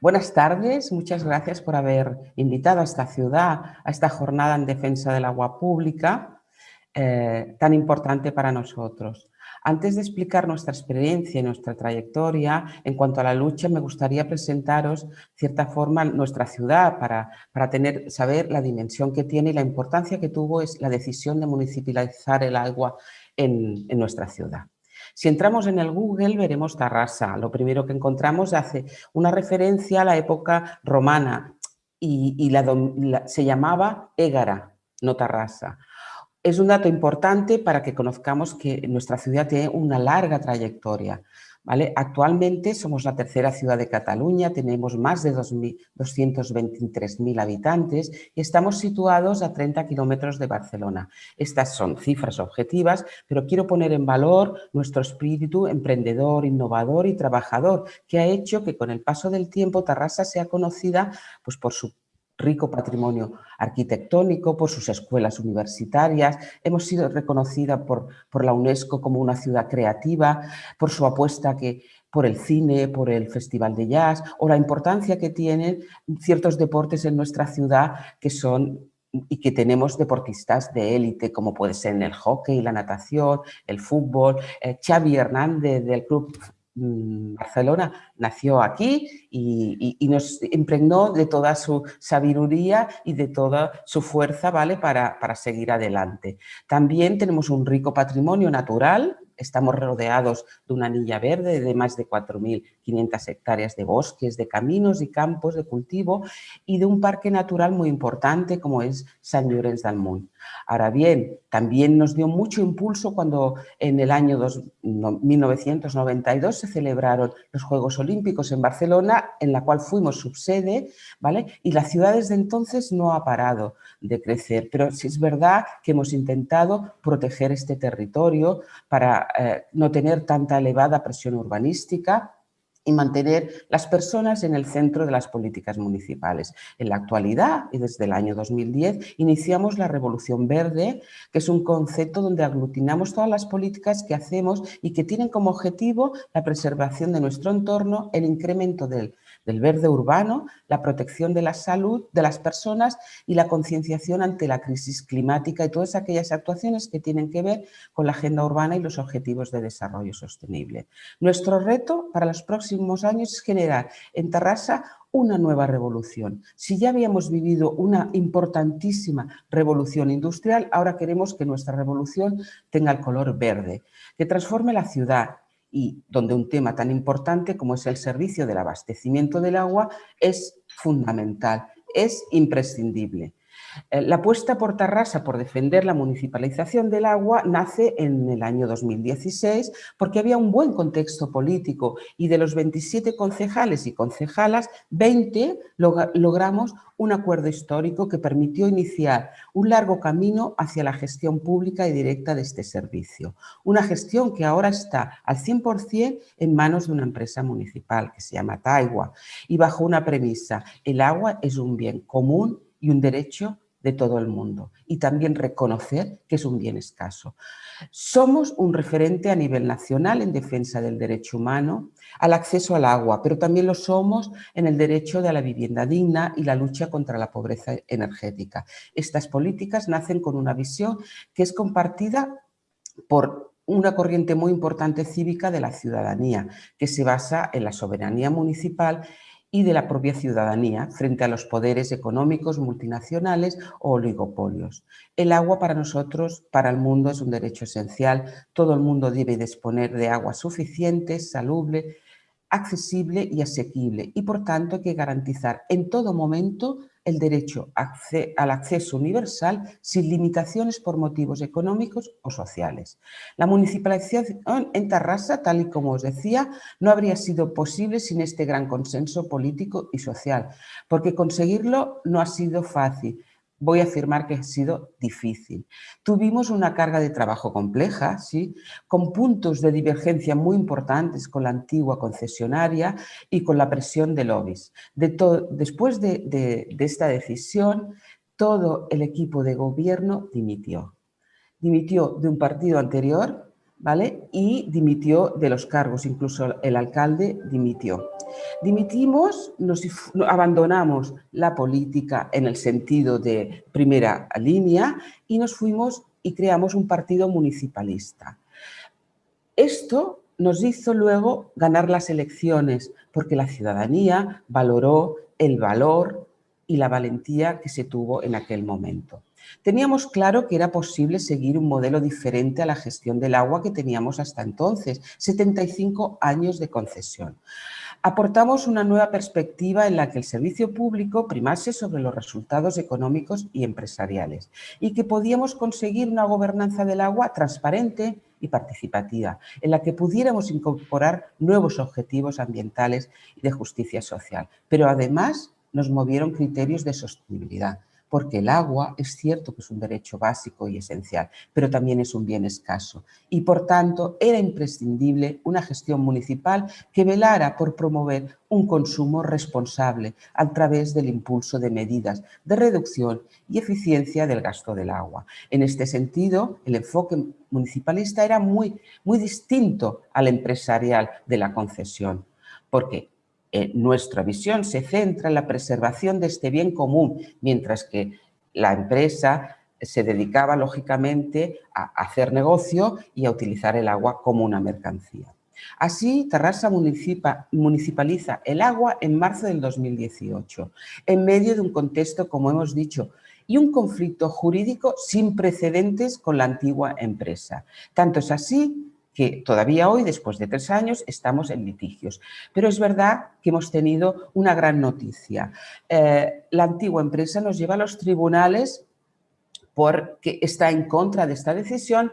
buenas tardes, muchas gracias por haber invitado a esta ciudad, a esta jornada en defensa del agua pública, eh, tan importante para nosotros. Antes de explicar nuestra experiencia y nuestra trayectoria en cuanto a la lucha, me gustaría presentaros, de cierta forma, nuestra ciudad para, para tener, saber la dimensión que tiene y la importancia que tuvo es la decisión de municipalizar el agua en, en nuestra ciudad. Si entramos en el Google veremos Tarrasa. Lo primero que encontramos hace una referencia a la época romana y, se llamaba Égara, no Tarrasa. Es un dato importante para que conozcamos que nuestra ciudad tiene una larga trayectoria. Actualmente somos la tercera ciudad de Cataluña, tenemos más de 223.000 habitantes y estamos situados a 30 kilómetros de Barcelona. Estas son cifras objetivas, pero quiero poner en valor nuestro espíritu emprendedor, innovador y trabajador, que ha hecho que con el paso del tiempo Tarrasa sea conocida pues, por su rico patrimonio arquitectónico, por sus escuelas universitarias, hemos sido reconocida por, por la UNESCO como una ciudad creativa, por su apuesta que, por el cine, por el Festival de Jazz o la importancia que tienen ciertos deportes en nuestra ciudad que son y que tenemos deportistas de élite, como puede ser el hockey, la natación, el fútbol. Eh, Xavi Hernández del Club Barcelona nació aquí y, nos impregnó de toda su sabiduría y de toda su fuerza ¿vale? para, para seguir adelante. También tenemos un rico patrimonio natural Estamos rodeados de una anilla verde de más de 4.500 hectáreas de bosques, de caminos y campos de cultivo y de un parque natural muy importante como es San Llorenç del Munt. Ahora bien, también nos dio mucho impulso cuando en el año 1992 se celebraron los Juegos Olímpicos en Barcelona, en la cual fuimos subsede, ¿vale? Y la ciudad desde entonces no ha parado de crecer, pero sí es verdad que hemos intentado proteger este territorio para eh, no tener tanta elevada presión urbanística y mantener las personas en el centro de las políticas municipales. En la actualidad, y desde el año 2010, iniciamos la Revolución Verde, que es un concepto donde aglutinamos todas las políticas que hacemos y que tienen como objetivo la preservación de nuestro entorno, el incremento del del verde urbano, la protección de la salud de las personas y la concienciación ante la crisis climática y todas aquellas actuaciones que tienen que ver con la agenda urbana y los objetivos de desarrollo sostenible. Nuestro reto para los próximos años es generar en Tarrasa una nueva revolución. Si ya habíamos vivido una importantísima revolución industrial, ahora queremos que nuestra revolución tenga el color verde, que transforme la ciudad, y donde un tema tan importante como es el servicio del abastecimiento del agua es fundamental, es imprescindible. Eh, la apuesta por Tarrasa por defender la municipalización del agua nace en el año 2016 porque había un buen contexto político y de los 27 concejales y concejalas, 20 logramos un acuerdo histórico que permitió iniciar un largo camino hacia la gestión pública y directa de este servicio. Una gestión que ahora está al 100% en manos de una empresa municipal que se llama Taigua y bajo una premisa, el agua es un bien común y un derecho de todo el mundo y también reconocer que es un bien escaso. Somos un referente a nivel nacional en defensa del derecho humano al acceso al agua, pero también lo somos en el derecho de la vivienda digna y la lucha contra la pobreza energética. Estas políticas nacen con una visión que es compartida por una corriente muy importante cívica de la ciudadanía, que se basa en la soberanía municipal y de la propia ciudadanía frente a los poderes económicos multinacionales o oligopolios. El agua para nosotros, para el mundo, es un derecho esencial. Todo el mundo debe disponer de agua suficiente, salubre, accesible y asequible y por tanto hay que garantizar en todo momento el derecho al acceso universal sin limitaciones por motivos económicos o sociales. La municipalización en Tarrasa, tal y como os decía, no habría sido posible sin este gran consenso político y social, porque conseguirlo no ha sido fácil, voy a afirmar que ha sido difícil. Tuvimos una carga de trabajo compleja, ¿sí? con puntos de divergencia muy importantes con la antigua concesionaria y con la presión de lobbies. después de, de esta decisión, todo el equipo de gobierno dimitió. Dimitió de un partido anterior y dimitió de los cargos, incluso el alcalde dimitió. Dimitimos, nos abandonamos la política en el sentido de primera línea y nos fuimos y creamos un partido municipalista. Esto nos hizo luego ganar las elecciones porque la ciudadanía valoró el valor y la valentía que se tuvo en aquel momento. Teníamos claro que era posible seguir un modelo diferente a la gestión del agua que teníamos hasta entonces, 75 años de concesión. Aportamos una nueva perspectiva en la que el servicio público primase sobre los resultados económicos y empresariales y que podíamos conseguir una gobernanza del agua transparente y participativa, en la que pudiéramos incorporar nuevos objetivos ambientales y de justicia social. Pero además nos movieron criterios de sostenibilidad, porque el agua es cierto que es un derecho básico y esencial, pero también es un bien escaso y por tanto era imprescindible una gestión municipal que velara por promover un consumo responsable a través del impulso de medidas de reducción y eficiencia del gasto del agua. En este sentido, el enfoque municipalista era muy, muy distinto al empresarial de la concesión, porque eh, nuestra visión se centra en la preservación de este bien común, mientras que la empresa se dedicaba lógicamente a hacer negocio y a utilizar el agua como una mercancía. Así, Terrassa municipaliza el agua en marzo del 2018, en medio de un contexto, como hemos dicho, y un conflicto jurídico sin precedentes con la antigua empresa. Tanto es así que todavía hoy, después de tres años, estamos en litigios. Pero es verdad que hemos tenido una gran noticia. Eh, la antigua empresa nos lleva a los tribunales porque está en contra de esta decisión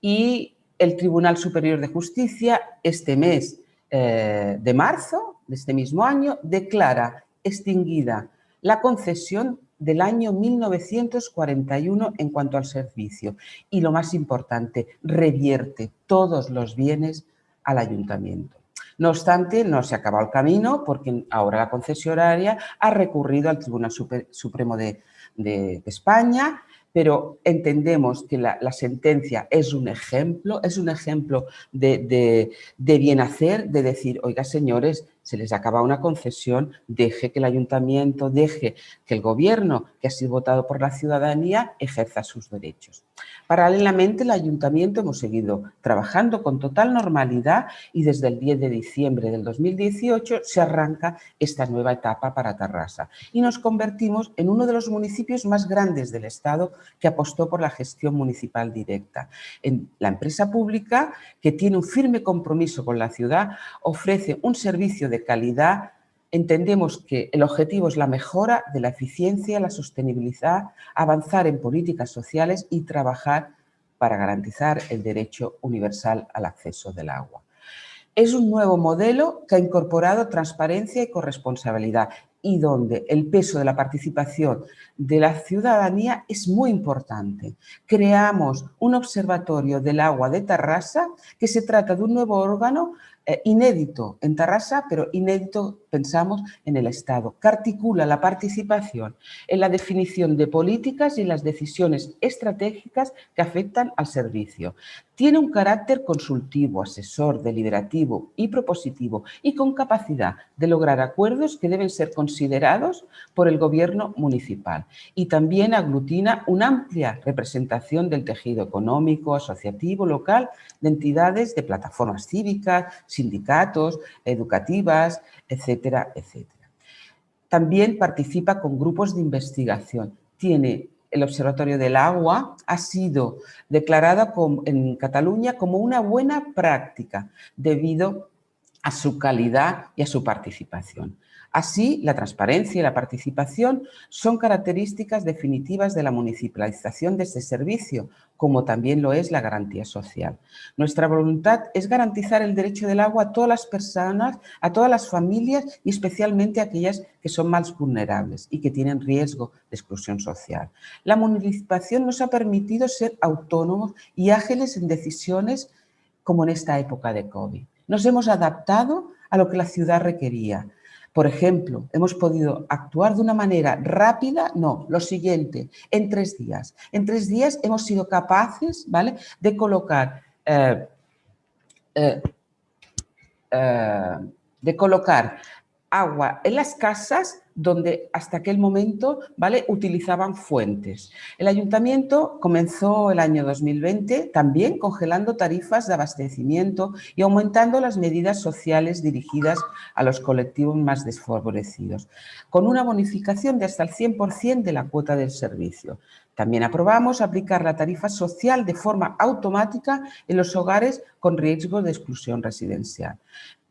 y el Tribunal Superior de Justicia este mes eh, de marzo de este mismo año declara extinguida la concesión del año 1941 en cuanto al servicio y lo más importante, revierte todos los bienes al ayuntamiento. No obstante, no se acaba el camino porque ahora la concesionaria ha recurrido al Tribunal Supremo de, España pero entendemos que la, sentencia es un ejemplo, es un ejemplo de, de, bien hacer, de decir, oiga señores, se les acaba una concesión, deje que el ayuntamiento, deje que el gobierno, que ha sido votado por la ciudadanía, ejerza sus derechos. Paralelamente, el ayuntamiento hemos seguido trabajando con total normalidad y desde el 10 de diciembre del 2018 se arranca esta nueva etapa para Tarrasa y nos convertimos en uno de los municipios más grandes del Estado que apostó por la gestión municipal directa. En la empresa pública, que tiene un firme compromiso con la ciudad, ofrece un servicio de calidad entendemos que el objetivo es la mejora de la eficiencia, la sostenibilidad, avanzar en políticas sociales y trabajar para garantizar el derecho universal al acceso del agua. Es un nuevo modelo que ha incorporado transparencia y corresponsabilidad y donde el peso de la participación de la ciudadanía es muy importante. Creamos un observatorio del agua de Tarrasa, que se trata de un nuevo órgano eh, inédito en Tarrasa, pero inédito, pensamos, en el Estado, que articula la participación en la definición de políticas y las decisiones estratégicas que afectan al servicio. Tiene un carácter consultivo, asesor, deliberativo y propositivo y con capacidad de lograr acuerdos que deben ser considerados por el gobierno municipal. Y también aglutina una amplia representación del tejido económico, asociativo, local, de entidades, de plataformas cívicas, sindicatos, educativas, etcétera, etcétera. También participa con grupos de investigación. Tiene el Observatorio del Agua ha sido declarada en Cataluña como una buena práctica debido a su calidad y a su participación. Así, la transparencia y la participación son características definitivas de la municipalización de este servicio, como también lo es la garantía social. Nuestra voluntad es garantizar el derecho del agua a todas las personas, a todas las familias y especialmente a aquellas que son más vulnerables y que tienen riesgo de exclusión social. La municipalización nos ha permitido ser autónomos y ágiles en decisiones como en esta época de COVID. Nos hemos adaptado a lo que la ciudad requería, por ejemplo, hemos podido actuar de una manera rápida, no, lo siguiente, en tres días. En tres días hemos sido capaces ¿vale? de colocar eh, eh, eh, de colocar agua en las casas donde hasta aquel momento ¿vale? utilizaban fuentes. El ayuntamiento comenzó el año 2020 también congelando tarifas de abastecimiento y aumentando las medidas sociales dirigidas a los colectivos más desfavorecidos, con una bonificación de hasta el 100% de la cuota del servicio. También aprobamos aplicar la tarifa social de forma automática en los hogares con riesgo de exclusión residencial.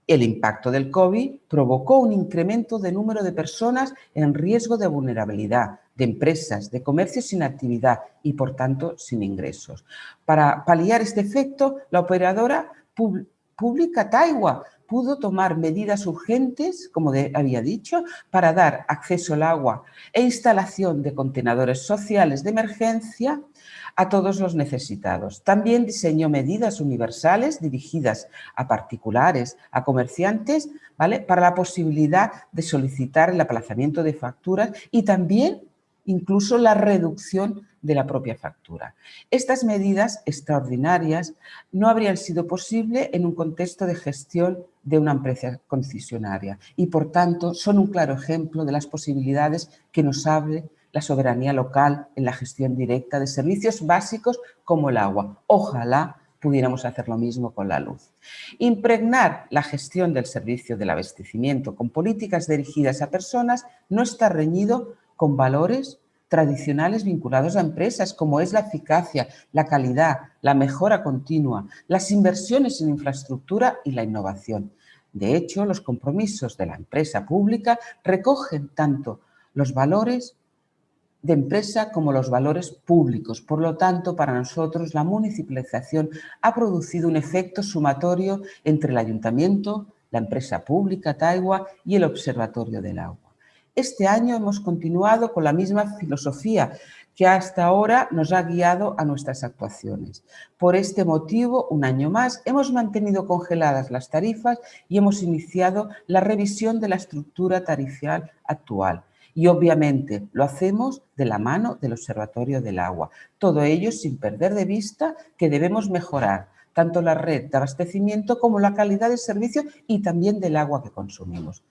El impacto del COVID provocó un incremento de número de personas en riesgo de vulnerabilidad, de empresas, de comercios sin actividad y, por tanto, sin ingresos. Para paliar este efecto, la operadora pública Taiwa pudo tomar medidas urgentes, como había dicho, para dar acceso al agua e instalación de contenedores sociales de emergencia a todos los necesitados. También diseñó medidas universales dirigidas a particulares, a comerciantes, ¿vale? para la posibilidad de solicitar el aplazamiento de facturas y también incluso la reducción de la propia factura. Estas medidas extraordinarias no habrían sido posibles en un contexto de gestión de una empresa concesionaria y, por tanto, son un claro ejemplo de las posibilidades que nos abre la soberanía local en la gestión directa de servicios básicos como el agua. Ojalá pudiéramos hacer lo mismo con la luz. Impregnar la gestión del servicio del abastecimiento con políticas dirigidas a personas no está reñido con valores tradicionales vinculados a empresas como es la eficacia, la calidad, la mejora continua, las inversiones en infraestructura y la innovación. De hecho, los compromisos de la empresa pública recogen tanto los valores de empresa como los valores públicos. Por lo tanto, para nosotros la municipalización ha producido un efecto sumatorio entre el ayuntamiento, la empresa pública Taiwa y el Observatorio del Agua. Este año hemos continuado con la misma filosofía que hasta ahora nos ha guiado a nuestras actuaciones. Por este motivo, un año más, hemos mantenido congeladas las tarifas y hemos iniciado la revisión de la estructura tarifal actual, y obviamente lo hacemos de la mano del Observatorio del Agua. Todo ello sin perder de vista que debemos mejorar tanto la red de abastecimiento como la calidad del servicio y también del agua que consumimos.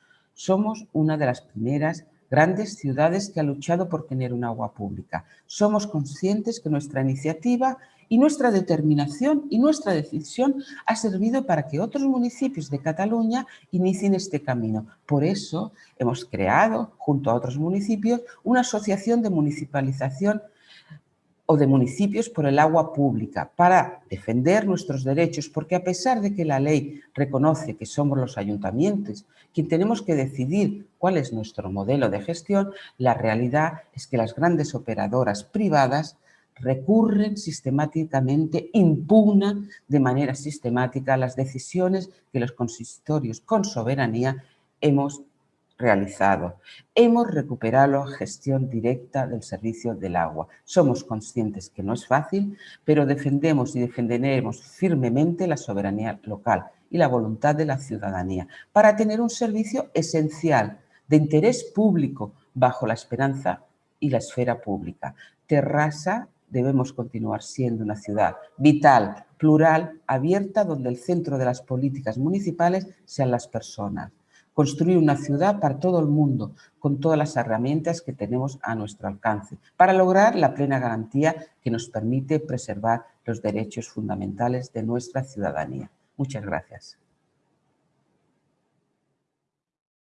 Somos una de las primeras grandes ciudades que ha luchado por tener un agua pública. Somos conscientes que nuestra iniciativa y nuestra determinación y nuestra decisión ha servido para que otros municipios de Cataluña inicien este camino. Por eso hemos creado, junto a otros municipios, una asociación de municipalización o de municipios por el agua pública para defender nuestros derechos, porque a pesar de que la ley reconoce que somos los ayuntamientos quien tenemos que decidir cuál es nuestro modelo de gestión, la realidad es que las grandes operadoras privadas recurren sistemáticamente, impugnan de manera sistemática las decisiones que los consistorios con soberanía hemos realizado. Hemos recuperado la gestión directa del servicio del agua. Somos conscientes que no es fácil, pero defendemos y defenderemos firmemente la soberanía local y la voluntad de la ciudadanía para tener un servicio esencial de interés público bajo la esperanza y la esfera pública. Terrassa debemos continuar siendo una ciudad vital, plural, abierta, donde el centro de las políticas municipales sean las personas construir una ciudad para todo el mundo, con todas las herramientas que tenemos a nuestro alcance, para lograr la plena garantía que nos permite preservar los derechos fundamentales de nuestra ciudadanía. Muchas gracias.